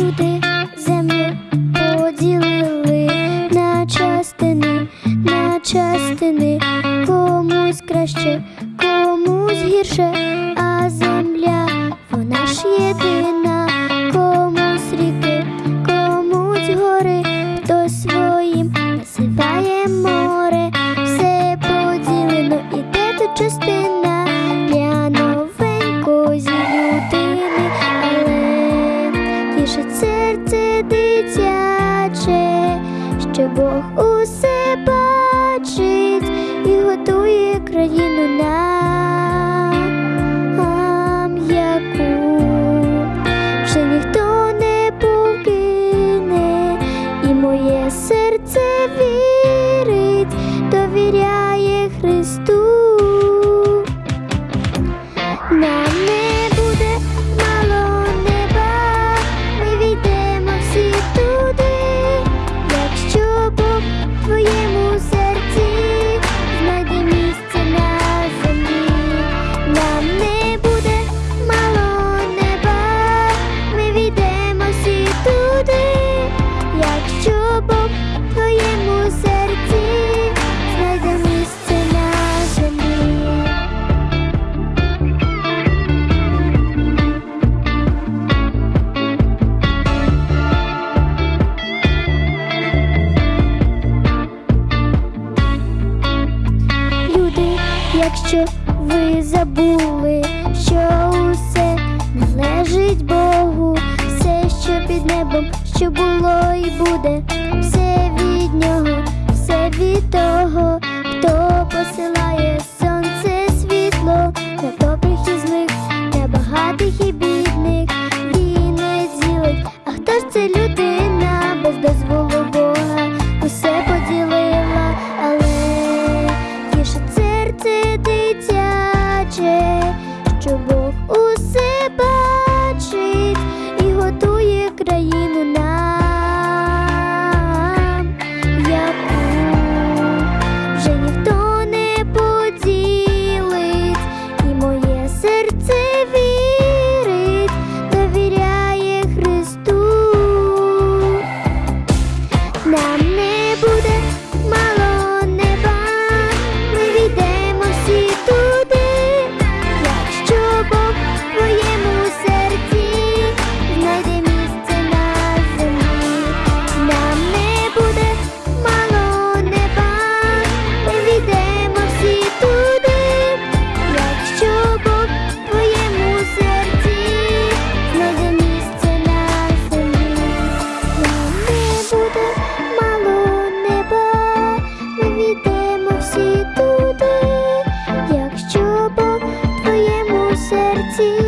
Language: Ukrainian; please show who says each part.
Speaker 1: Люди землю поділили на частини, на частини комусь краще. дитяче, що Бог усе бачить і готує країну на. якщо ви забули, що усе належить Богу, все, що під небом, що було і буде, все від нього, все від того, хто посилає сонце світло на добрих і злих, на багатих і бідних, він не ділить, а хто ж це люди? Namne see